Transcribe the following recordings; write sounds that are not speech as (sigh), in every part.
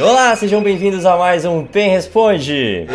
Olá, sejam bem-vindos a mais um Pen Responde!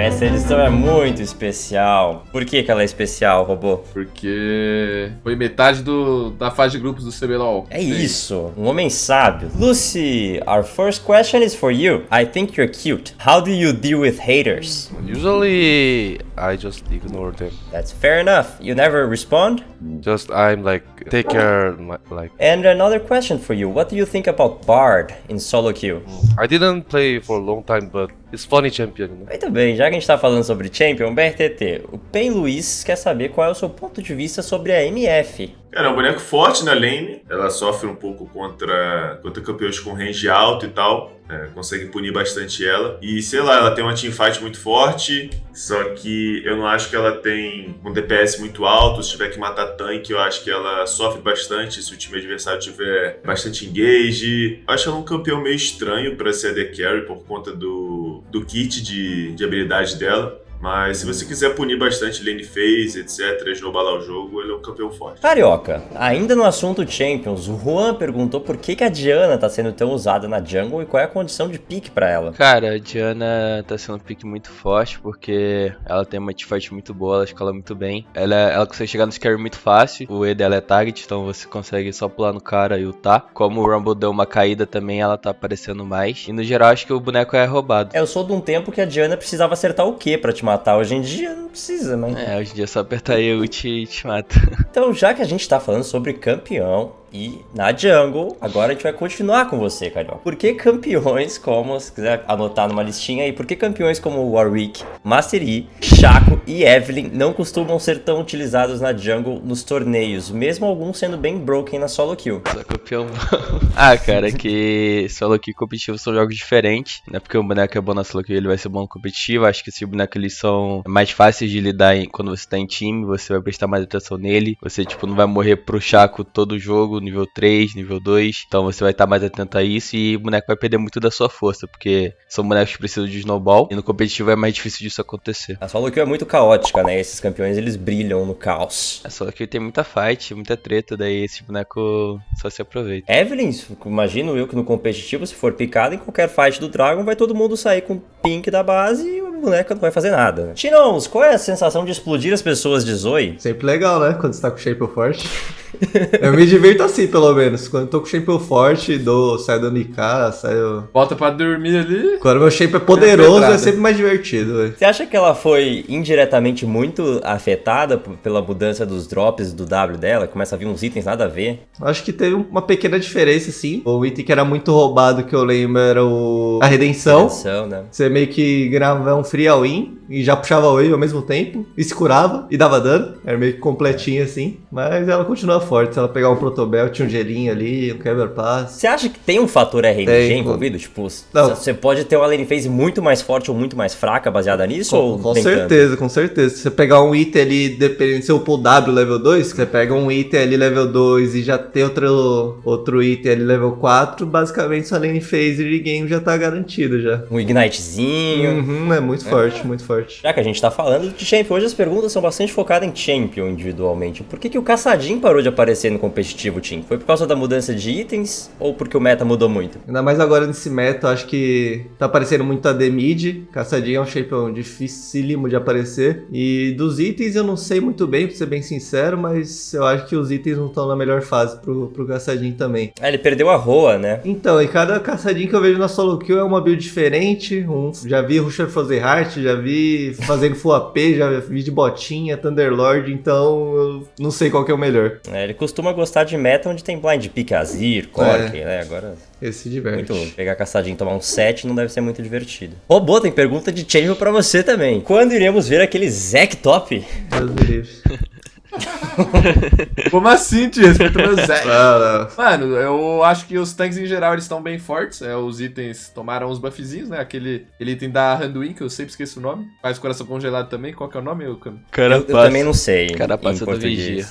Essa edição é muito especial. Por que, que ela é especial, robô? Porque foi metade do, da fase de grupos do CBLOL. É isso, um homem sábio. Lucy, our first question is for you. I think you're cute. How do you deal with haters? Usually, I just ignore them. That's fair enough. You never respond? Just I'm like take care, my- like And another question for you. What do you think about Bard in solo queue? I didn't play for a long time, but funny champion. Know? Muito bem, já que a gente tá falando sobre Champion, BRTT, o Pen Luiz quer saber qual é o seu ponto de vista sobre a MF. Cara, é um boneco forte na lane. Ela sofre um pouco contra, contra campeões com range alto e tal. É, consegue punir bastante ela. E sei lá, ela tem uma teamfight muito forte. Só que eu não acho que ela tem um DPS muito alto. Se tiver que matar tanque, eu acho que ela sofre bastante. Se o time adversário tiver bastante engage. Eu acho ela um campeão meio estranho para ser AD Carry por conta do, do kit de, de habilidade dela. Mas se você quiser punir bastante lane phase, etc, esnobalar o jogo, ele é um campeão forte. Carioca, ainda no assunto Champions, o Juan perguntou por que, que a Diana tá sendo tão usada na jungle e qual é a condição de pique pra ela. Cara, a Diana tá sendo um pick muito forte porque ela tem uma teamfight muito boa, ela escala muito bem. Ela, ela consegue chegar no scare muito fácil. O E dela é target, então você consegue só pular no cara e ultar. Como o Rumble deu uma caída também, ela tá aparecendo mais. E no geral, acho que o boneco é roubado. Eu sou de um tempo que a Diana precisava acertar o quê pra te matar. Hoje em dia não precisa, né? É, hoje em dia é só apertar E ult e te mata. Então, já que a gente tá falando sobre campeão e na jungle, agora a gente vai continuar com você, Carioca. Por que campeões como, se quiser anotar numa listinha aí, por que campeões como Warwick, Master Yi, Shaco e Evelyn não costumam ser tão utilizados na jungle nos torneios, mesmo alguns sendo bem broken na solo kill? Só campeão (laughs) ah, cara, é que solo kill e competitivo são jogos diferentes. Não é porque o boneco é bom na solo kill, ele vai ser bom no competitivo. Acho que esses bonecos eles são mais fáceis de lidar em- quando você tá em time, você vai prestar mais atenção nele. Você, tipo, não vai morrer pro Chaco todo jogo, nível 3, nível 2. Então você vai estar mais atento a isso e o boneco vai perder muito da sua força, porque são bonecos que precisam de snowball. E no competitivo é mais difícil disso acontecer. A solo kill é muito caótica, né? Esses campeões eles brilham no caos. É só que tem muita fight, muita treta, daí esse boneco só se aproveita. Evelyn, imagino eu que no competitivo, se for picado em qualquer fight do Dragon, vai todo mundo sair com pink da base e a boneca não vai fazer nada. né? Chinons, qual é a sensação de explodir as pessoas de Zoe? Sempre legal, né? Quando você tá com o shape forte. (laughs) eu me divirto assim, pelo menos. Quando eu tô com o shape forte, dou, saio dando IK, saio. Volta pra dormir ali. Quando meu shape é poderoso, pedrada. é sempre mais divertido, velho. Você acha que ela foi indiretamente muito afetada pela mudança dos drops do W dela? Começa a vir uns itens nada a ver. Acho que teve uma pequena diferença, sim. O item que era muito roubado, que eu lembro, era o. A redenção. Atenção, né? Você meio que ganhava um free all-in e já puxava o wave ao mesmo tempo, e se curava e dava dano. Era meio que completinho assim. Mas ela continua forte. Se ela pegar um protobel, tinha um gelinho ali, um quebra-pass. Você acha que tem um fator RNG Tem. envolvido? Tipo, Não. você pode ter uma lane phase muito mais forte ou muito mais fraca baseada nisso? Com, com tanto? certeza, com certeza. Se você pegar um item ali, dependendo se eu pull W level 2, você pega um item ali level 2 e já tem outro, outro item ali level 4, basicamente sua lane phase de game já tá garantida já. Um ignitezinho. Uhum, é muito forte, muito forte. Já que a gente tá falando de Champion, hoje as perguntas são bastante focadas em Champion individualmente. Por que, que o Caçadinho parou de aparecer no competitivo, Team? Foi por causa da mudança de itens ou porque o meta mudou muito? Ainda mais agora nesse meta, acho que tá aparecendo muito AD mid. Caçadinho é um champion dificílimo de aparecer. E dos itens eu não sei muito bem, pra ser bem sincero, mas eu acho que os itens não estão na melhor fase pro, pro Caçadinho também. Ah, ele perdeu a Roa, né? Então, e cada caçadinho que eu vejo na solo kill é uma build diferente. Um, já vi Rusher Frozen Heart, já vi fazendo full AP, já vi de botinha, Thunderlord, então eu não sei qual que é o melhor. É, ele costuma gostar de meta onde tem blind pick Azir, Cork, né? Agora, Esse se diverte. muito pegar Caçadinho e tomar um 7 não deve ser muito divertido. Robô, tem pergunta de Champion pra você também. Quando iremos ver aquele Zack Top? Deus me (laughs) livre. Como assim, tio? Respeita meu Zé. Mano, eu acho que os tanques em geral eles estão bem fortes. É, os itens tomaram os buffzinhos, né? Aquele, aquele item da Randuin, que eu sempre esqueço o nome. Faz coração congelado também. Qual que é o nome, Cam? Cara, Eu, eu também não sei. Carapaça em do português. Vigia.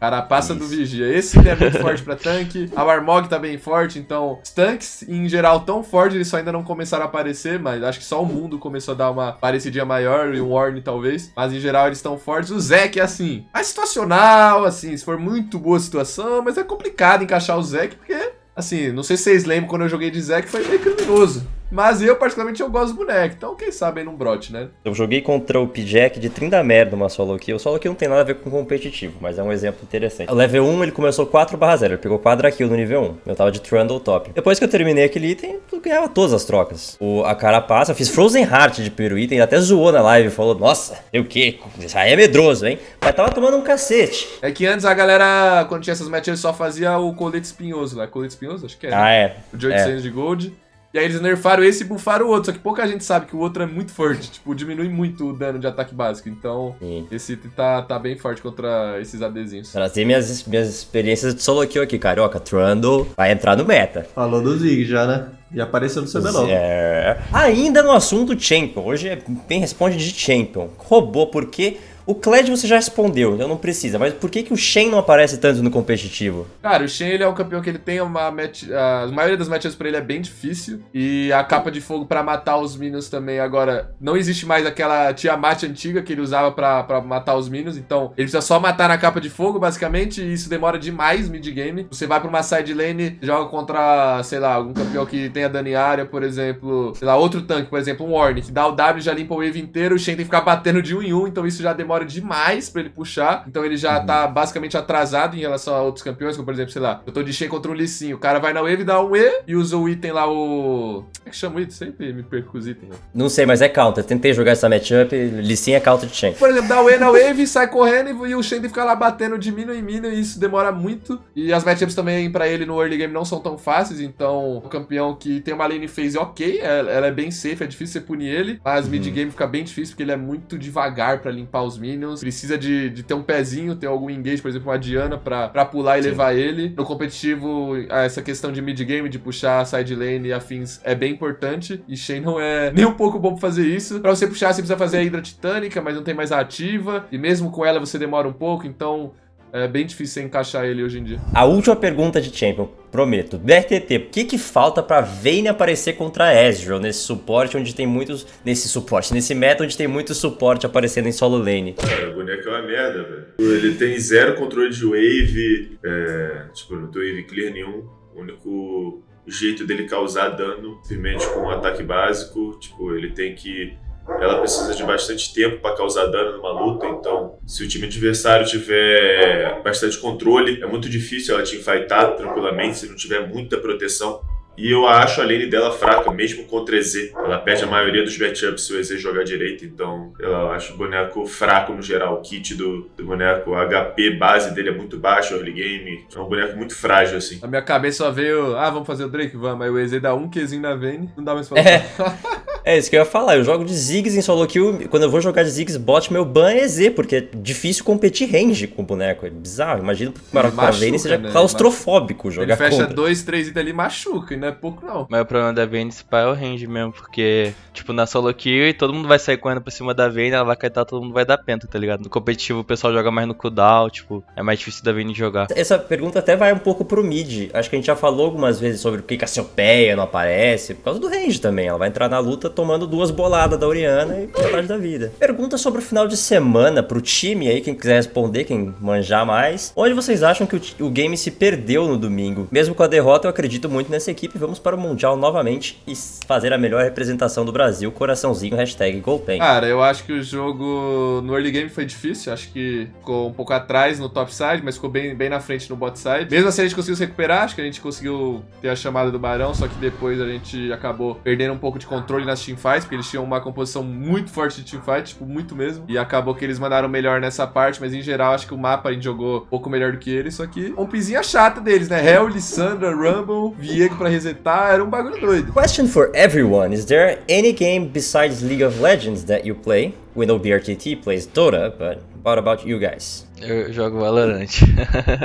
Carapaça do Isso. Vigia. Esse é muito (laughs) forte pra tanque. A Warmog tá bem forte, então os tanques, em geral, tão fortes, eles só ainda não começaram a aparecer, mas acho que só o mundo começou a dar uma parecidinha maior, e um Warn talvez. Mas em geral eles estão fortes. O Zek é assim, mais situacional, assim, se for muito boa a situação, mas é complicado encaixar o Zek, porque, assim, não sei se vocês lembram quando eu joguei de Zek, foi meio criminoso. Mas eu, particularmente, eu gosto do boneco, então quem sabe aí não brote, né? Eu joguei contra o P-Jack de 30 merda numa solo kill. O solo kill não tem nada a ver com competitivo, mas é um exemplo interessante. O level 1 ele começou 4/0, ele pegou 4 kill no nível 1. Eu tava de Trundle top. Depois que eu terminei aquele item, eu ganhava todas as trocas. O, a carapaça, eu fiz Frozen Heart de primeiro item, ele até zoou na live, falou: Nossa, o que? Isso aí é medroso, hein? Mas tava tomando um cacete. É que antes a galera, quando tinha essas matches, só fazia o colete espinhoso lá. Colete espinhoso? Acho que é. né? Ah, é. O de 800 de gold. E aí eles nerfaram esse e buffaram o outro. Só que pouca gente sabe que o outro é muito forte. (laughs) Tipo, diminui muito o dano de ataque básico. Então, Sim. esse item tá, tá bem forte contra esses ADzinhos. Trazer minhas, minhas experiências de solo kill aqui, carioca. Trundle vai entrar no meta. Falou do Zig já, né? Já apareceu no CBLOL. É. Ainda no assunto Champion, hoje é bem responde de Champion. Roubou porque o Kled você já respondeu, então não precisa, mas por que, que o Shen não aparece tanto no competitivo? Cara, o Shen ele é um campeão que ele tem uma match. A maioria das matches pra ele é bem difícil. E a capa de fogo pra matar os minions também. Agora, não existe mais aquela Tiamat antiga que ele usava pra, pra matar os minions. Então, ele precisa só matar na capa de fogo, basicamente. E isso demora demais mid-game. Você vai pra uma side lane, joga contra, sei lá, algum campeão que tenha dano área, por exemplo. Sei lá, outro tanque, por exemplo, um Warning, que dá o W já limpa o wave inteiro. O Shen tem que ficar batendo de um em um. Então, isso já demora demais pra ele puxar. Então, ele já tá basicamente atrasado em relação a outros campeões, como por exemplo, sei lá, eu tô de Shen contra um Lee Sin. O cara vai na wave, dá um E e usa o item lá, o. Como é que chama o item? Sempre me perco os itens. né? Não sei, mas é counter. Tentei jogar essa matchup, Lissin é counter de Shen. Por exemplo, dá o E na wave, sai correndo e, o Shen ficar lá batendo de minion em minion e isso demora muito. E as matchups também pra ele no early game não são tão fáceis, então o campeão que tem uma lane phase ok, ela, ela é bem safe, é difícil você punir ele, mas mid game fica bem difícil porque ele é muito devagar pra limpar os minions, precisa de, de ter um pezinho, ter algum engage, por exemplo, uma Diana pra, pra pular e levar ele. No competitivo, essa questão de mid game, de puxar side lane e afins é bem importante, e Shen não é (laughs) nem um pouco bom pra fazer isso. Pra você puxar, você precisa fazer a Hydra Titânica, mas não tem mais a ativa, e mesmo com ela você demora um pouco, então é bem difícil você encaixar ele hoje em dia. A última pergunta de Champion, prometo. BRTT, o que que falta pra Vayne aparecer contra a Ezreal nesse suporte onde tem muitos... Nesse suporte, nesse meta onde tem muito suporte aparecendo em solo lane? Cara, o boneco é uma merda, velho. Ele tem zero controle de wave, é, tipo, não tem wave clear nenhum. O único jeito dele causar dano, simplesmente com um ataque básico, tipo, ele tem que... Ela precisa de bastante tempo para causar dano numa luta, então se o time adversário tiver bastante controle, é muito difícil ela teamfightar tranquilamente se não tiver muita proteção. E eu acho a lane dela fraca, mesmo contra EZ. Ela perde a maioria dos matchups se o EZ jogar direito, então eu acho o boneco fraco no geral. O kit do, do boneco, a HP base dele é muito baixo, early game. É um boneco muito frágil, assim. Na minha cabeça só veio, ah, vamos fazer o Drake? Vamos. Aí o EZ dá um Qzinho na Vayne, não dá mais pra (laughs) É. (laughs) É isso que eu ia falar, eu jogo de Ziggs em solo kill, quando eu vou jogar de Ziggs bot, meu ban é EZ, porque é difícil competir range com o boneco, é bizarro, imagina para Ele a Vayne machuca, seja né? claustrofóbico Ele jogar fecha contra. dois, três itens ali e machuca, e não é pouco não. Mas o problema da Vayne é o range mesmo, porque, tipo, na solo kill e todo mundo vai sair correndo por cima da Vayne, ela vai caetar, todo mundo vai dar penta, tá ligado? No competitivo o pessoal joga mais no cooldown, tipo, é mais difícil da Vayne jogar. Essa pergunta até vai um pouco pro mid. Acho que a gente já falou algumas vezes sobre por que Cassiopeia não aparece. Por causa do range também. Ela vai entrar na luta tomando duas boladas da Oriana e metade da vida. Pergunta sobre o final de semana pro time aí, quem quiser responder, quem manjar mais. Onde vocês acham que o, o game se perdeu no domingo? Mesmo com a derrota, eu acredito muito nessa equipe. Vamos para o Mundial novamente e fazer a melhor representação do Brasil. Coraçãozinho, hashtag Golpen. Cara, eu acho que o jogo no early game foi difícil. Acho que ficou um pouco atrás no top side, mas ficou bem, bem na frente no bot side. Mesmo assim, a gente conseguiu se recuperar. Acho que a gente conseguiu ter a chamada do Barão, só que depois a gente acabou perdendo um pouco de controle nas teamfights, porque eles tinham uma composição muito forte de teamfight, tipo, muito mesmo. E acabou que eles mandaram melhor nessa parte, mas em geral acho que o mapa a gente jogou um pouco melhor do que eles. Só que um pizinha chata deles, né? Hell, Lissandra, Rumble, Viego pra resetar, era um bagulho doido. Question for everyone: Is there any game besides League of Legends that you play? We know BRTT plays Dota, but what about you guys? Eu jogo Valorant.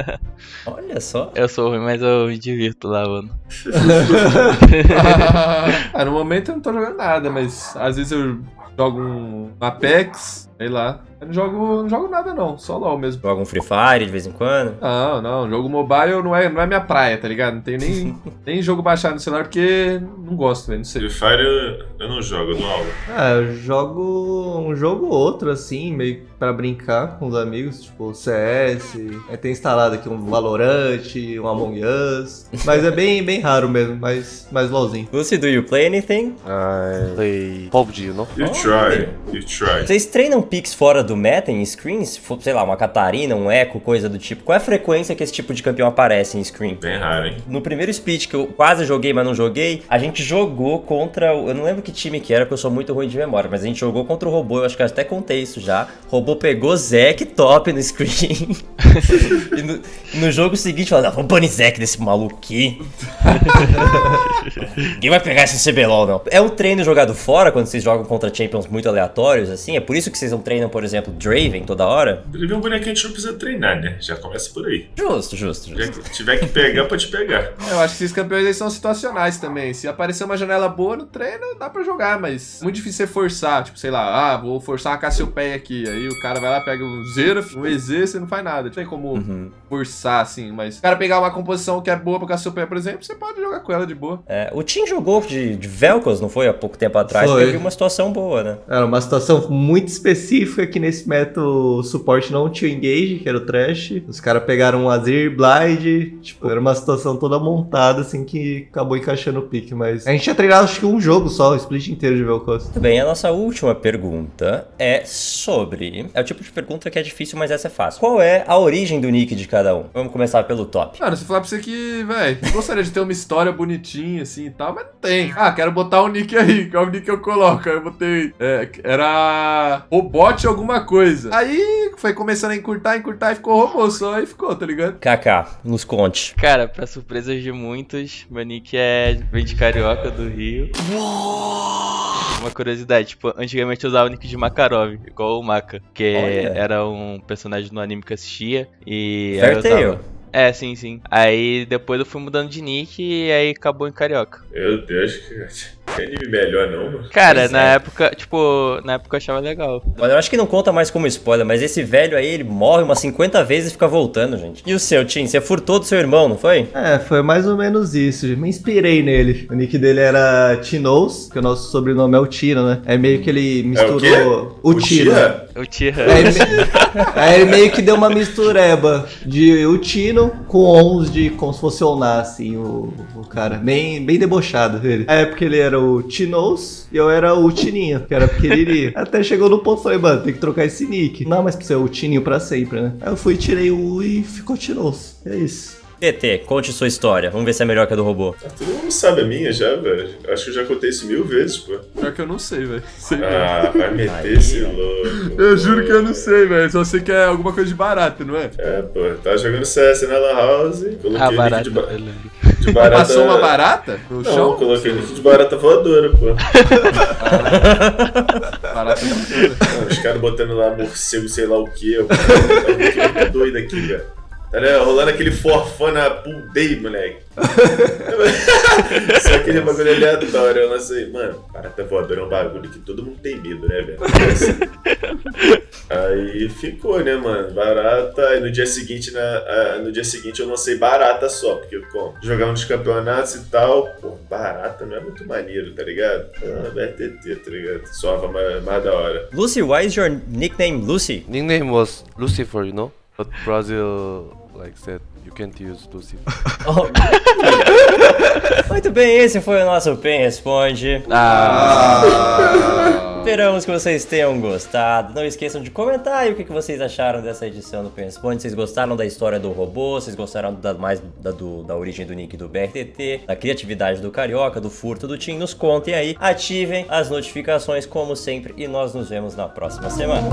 (laughs) Olha só. eu sou ruim, mas eu me divirto lá, mano. (laughs) (laughs) ah, no momento eu não tô jogando nada, mas às vezes eu jogo um Apex, Sei lá. Eu não jogo, não jogo nada não, só LOL mesmo. Joga um Free Fire de vez em quando? Não, não, jogo mobile não é, não é minha praia, tá ligado? Não tenho nem, (laughs) nem jogo baixado no celular porque não gosto, velho, não sei. Free Fire eu, eu não jogo, eu dou aula. Ah, eu jogo um jogo ou outro, assim, meio pra brincar com os amigos, tipo CS. Aí tem instalado aqui um Valorant, um Among Us. Mas é bem, bem raro mesmo, mais, mais LOLzinho. Lucy, do you play anything? I play PUBG, you know? You try, you try. Vocês treinam picks fora do meta em screens? Sei lá, uma Catarina, um Echo, coisa do tipo. Qual é a frequência que esse tipo de campeão aparece em screen? Bem raro, hein? No primeiro split que eu quase joguei, mas não joguei, a gente jogou contra. o- Eu não lembro que time que era, porque eu sou muito ruim de memória, mas a gente jogou contra o robô, eu acho que eu até contei isso já. O robô pegou Zack top no screen. (laughs) e no, no jogo seguinte falou: não, vamos banir Zack desse maluco aqui. (laughs) Ninguém vai pegar esse CBLOL, não. É um treino jogado fora quando vocês jogam contra champions muito aleatórios, assim? É por isso que vocês não treinam, por exemplo, Draven toda hora? Ele é um boneco que a gente não precisa treinar, né? Já começa por aí. Justo, justo, justo. Já que tiver que pegar, pode pegar. Eu acho que esses campeões aí são situacionais também. Se aparecer uma janela boa no treino, dá pra jogar, mas muito difícil você forçar. Tipo, sei lá, ah, vou forçar uma Cassiopeia aqui. Aí o cara vai lá, pega um Xerath, um EZ, você não faz nada. Não tem como Uhum. forçar, assim. Mas o cara pegar uma composição que é boa pra Cassiopeia, por exemplo, você pode jogar com ela de boa. É, o Tim jogou de, de Velcos, não foi? Há pouco tempo atrás. Foi. Teve uma situação boa, né? Era uma situação muito específica que nesse método o suporte não tinha engage, que era o trash. Os caras pegaram um Azir, Blind. Tipo, era uma situação toda montada, assim, que acabou encaixando o pique. Mas a gente tinha treinado acho que um jogo só, o split inteiro de Velcos. Muito bem, a nossa última pergunta é sobre. É o tipo de pergunta que é difícil, mas essa é fácil. Qual é a origem do nick de cada um? Vamos começar pelo top. Mano, se falar pra você que, velho, gostaria de ter uma história bonitinha assim e tal, mas não tem. Ah, quero botar um nick aí, qual é o nick que eu coloco? Aí eu botei. é, era. Robot alguma coisa. Aí foi começando a encurtar, encurtar e ficou robô só, aí ficou, tá ligado? KK, nos conte. Cara, pra surpresa de muitos, meu nick é vem de carioca do Rio. Uma curiosidade, tipo, antigamente eu usava o nick de Makarov, igual o Maka, que Olha. era um personagem no anime que eu assistia e aí eu usava- É, sim, sim. Aí depois eu fui mudando de nick e aí acabou em carioca. Meu Deus, que, que anime melhor não, mano. Cara, Pois na é. época, tipo, na época eu achava legal. Olha, eu acho que não conta mais como spoiler, mas esse velho aí, ele morre umas 50 vezes e fica voltando, gente. E o seu, Tim? Você furtou do seu irmão, não foi? É, foi mais ou menos isso. Me inspirei nele. O nick dele era Tinos, que o nosso sobrenome é o Tino, né? É meio que ele misturou quê? o Tino. Tira? Eu tinha. Aí, me- (laughs) aí ele meio que deu uma mistureba de Utino com Ons de como se fosse Oná, assim, o, o cara. Bem, bem debochado ele. Na época ele era o Tinos e eu era o Tininho, que era pequenininho. (laughs) Até chegou no ponto e falei, mano, tem que trocar esse nick. Não, mas precisa ser o Tininho pra sempre, né? Aí eu fui, tirei o U e ficou Tinos. É isso. TT, conte sua história. Vamos ver se é melhor que a do robô. Ah, todo mundo sabe a minha já, velho. Acho que eu já contei isso mil vezes, pô. Pior que eu não sei, velho. (laughs) Ah, vai meter Aí, esse louco. Eu juro que eu não sei, velho. Só sei que é alguma coisa de barato, não é? É, pô, tava jogando CS na Lan House, coloquei Ah, barato. de, ba. De barata... Passou uma barata no Não, chão? coloquei nick de barata voadora, pô. (laughs) Barata. Não, Os caras botando lá morcego, sei lá o que. Eu tô doido aqui, velho. Tá ligado? rolando aquele forfã na pool day, moleque. (laughs) Só aquele bagulho aleatório. Eu lancei, mano, barata voadora é um bagulho que todo mundo tem medo, né, velho? Aí ficou, né, mano? Barata. Aí no dia seguinte, na, no dia seguinte eu lancei barata só, porque como jogava nos campeonatos e tal, pô, barata não é muito maneiro, tá ligado? Ah, BRTT, tá ligado? Soava mais, mais da hora. Lucy, why is your nickname Lucy? Nickname was Lucifer, you know? But Brazil like said you can't use Lucifer. (laughs) Oh. Muito bem, esse foi o nosso Pen Responde. Ah, Esperamos que vocês tenham gostado. Não esqueçam de comentar aí o que que vocês acharam dessa edição do Pen Responde. Vocês gostaram da história do robô? Vocês gostaram da, mais da, do- da origem do nick do BRTT? Da criatividade do Carioca, do furto do Tim? Nos contem aí. Ativem as notificações como sempre e nós nos vemos na próxima semana.